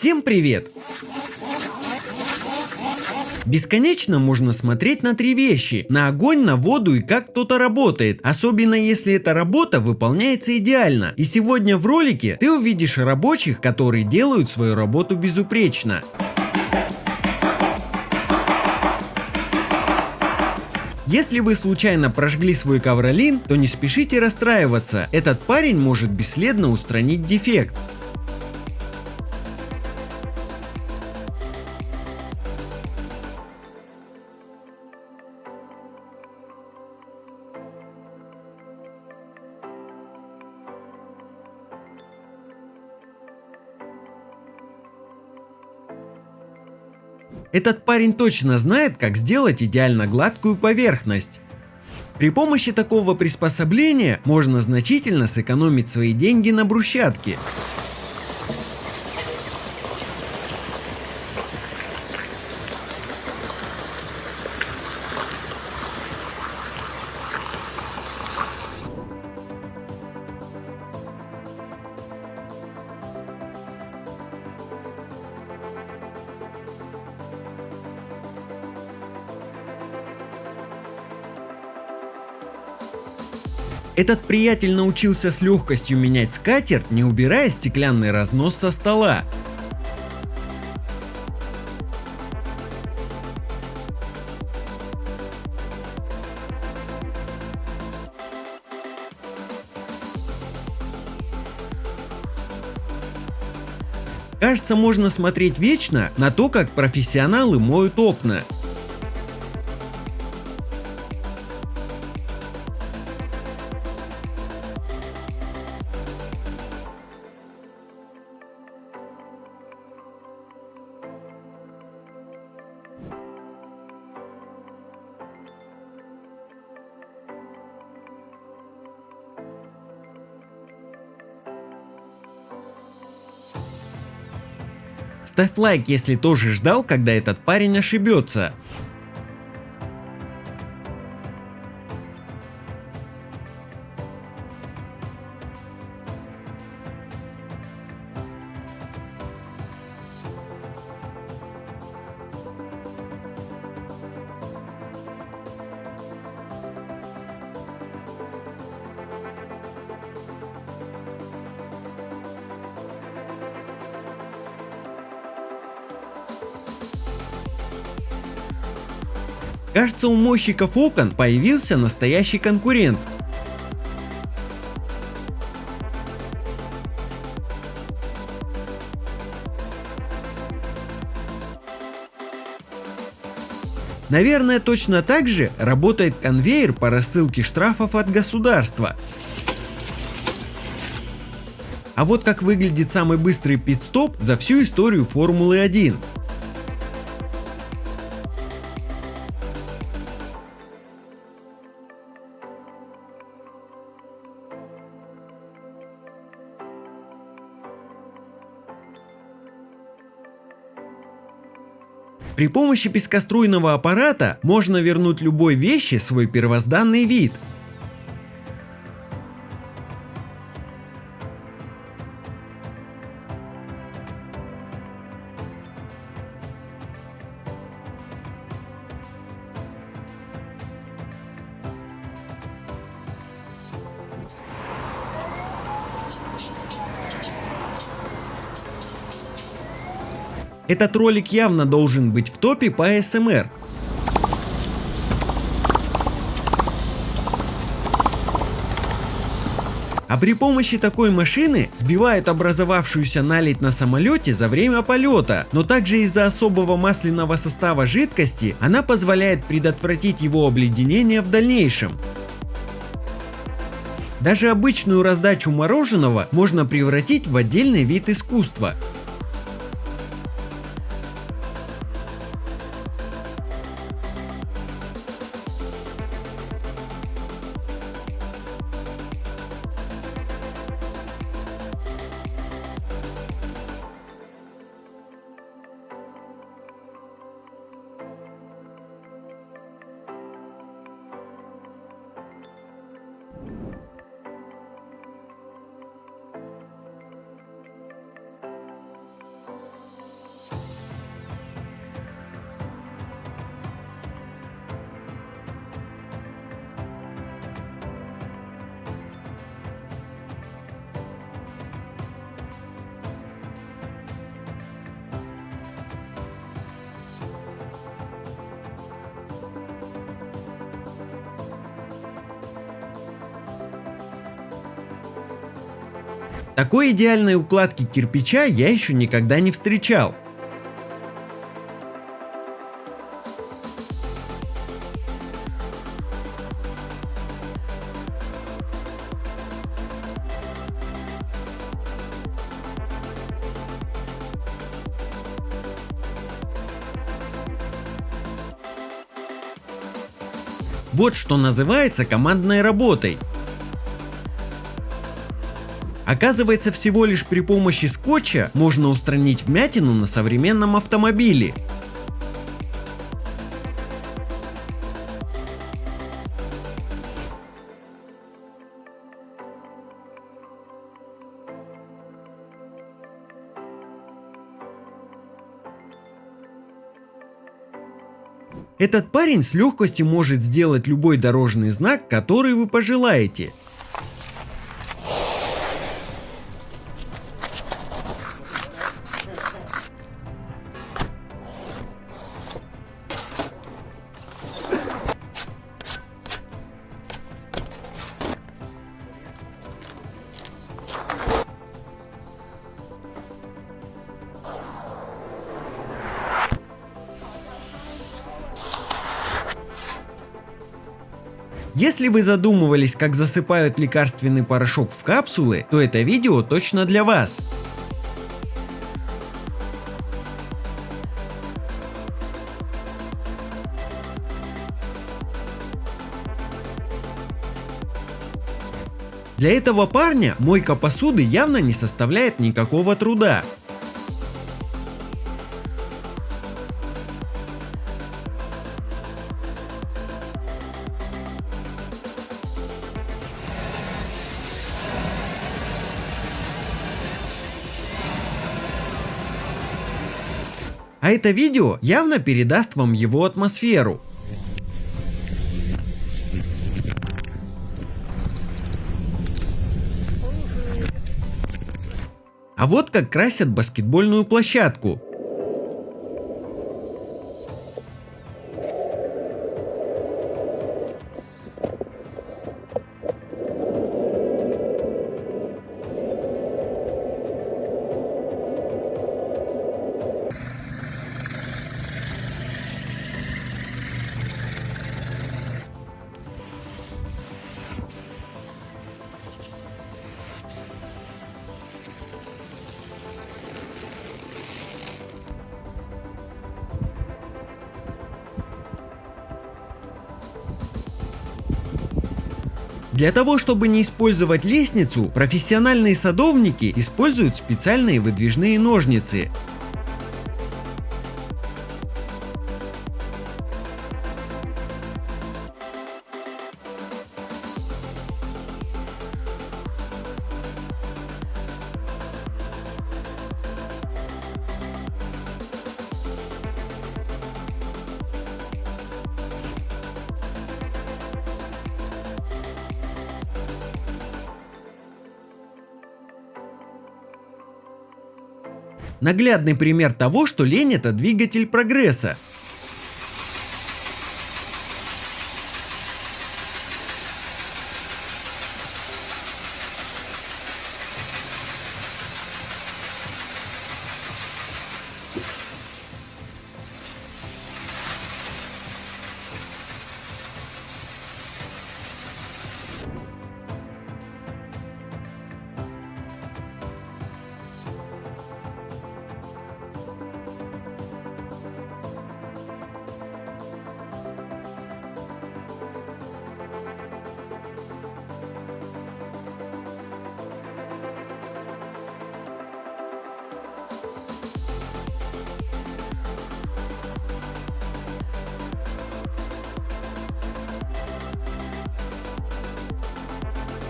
Всем привет! Бесконечно можно смотреть на три вещи. На огонь, на воду и как кто-то работает. Особенно если эта работа выполняется идеально. И сегодня в ролике ты увидишь рабочих, которые делают свою работу безупречно. Если вы случайно прожгли свой ковролин, то не спешите расстраиваться. Этот парень может бесследно устранить дефект. Этот парень точно знает, как сделать идеально гладкую поверхность. При помощи такого приспособления можно значительно сэкономить свои деньги на брусчатке. Этот приятель научился с легкостью менять скатерть, не убирая стеклянный разнос со стола. Кажется, можно смотреть вечно на то, как профессионалы моют окна. Ставь лайк, если тоже ждал, когда этот парень ошибется. Кажется, у мойщиков окон появился настоящий конкурент. Наверное, точно так же работает конвейер по рассылке штрафов от государства. А вот как выглядит самый быстрый пит-стоп за всю историю Формулы 1. При помощи пескоструйного аппарата можно вернуть любой вещи свой первозданный вид. Этот ролик явно должен быть в топе по СМР. А при помощи такой машины сбивают образовавшуюся наледь на самолете за время полета, но также из-за особого масляного состава жидкости она позволяет предотвратить его обледенение в дальнейшем. Даже обычную раздачу мороженого можно превратить в отдельный вид искусства. Такой идеальной укладки кирпича я еще никогда не встречал. Вот что называется командной работой. Оказывается, всего лишь при помощи скотча можно устранить вмятину на современном автомобиле. Этот парень с легкостью может сделать любой дорожный знак, который вы пожелаете. Если вы задумывались, как засыпают лекарственный порошок в капсулы, то это видео точно для вас. Для этого парня мойка посуды явно не составляет никакого труда. А это видео явно передаст вам его атмосферу. А вот как красят баскетбольную площадку. Для того, чтобы не использовать лестницу, профессиональные садовники используют специальные выдвижные ножницы. Наглядный пример того, что лень это двигатель прогресса.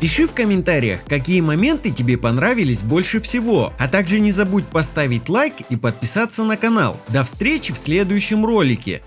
Пиши в комментариях, какие моменты тебе понравились больше всего, а также не забудь поставить лайк и подписаться на канал. До встречи в следующем ролике.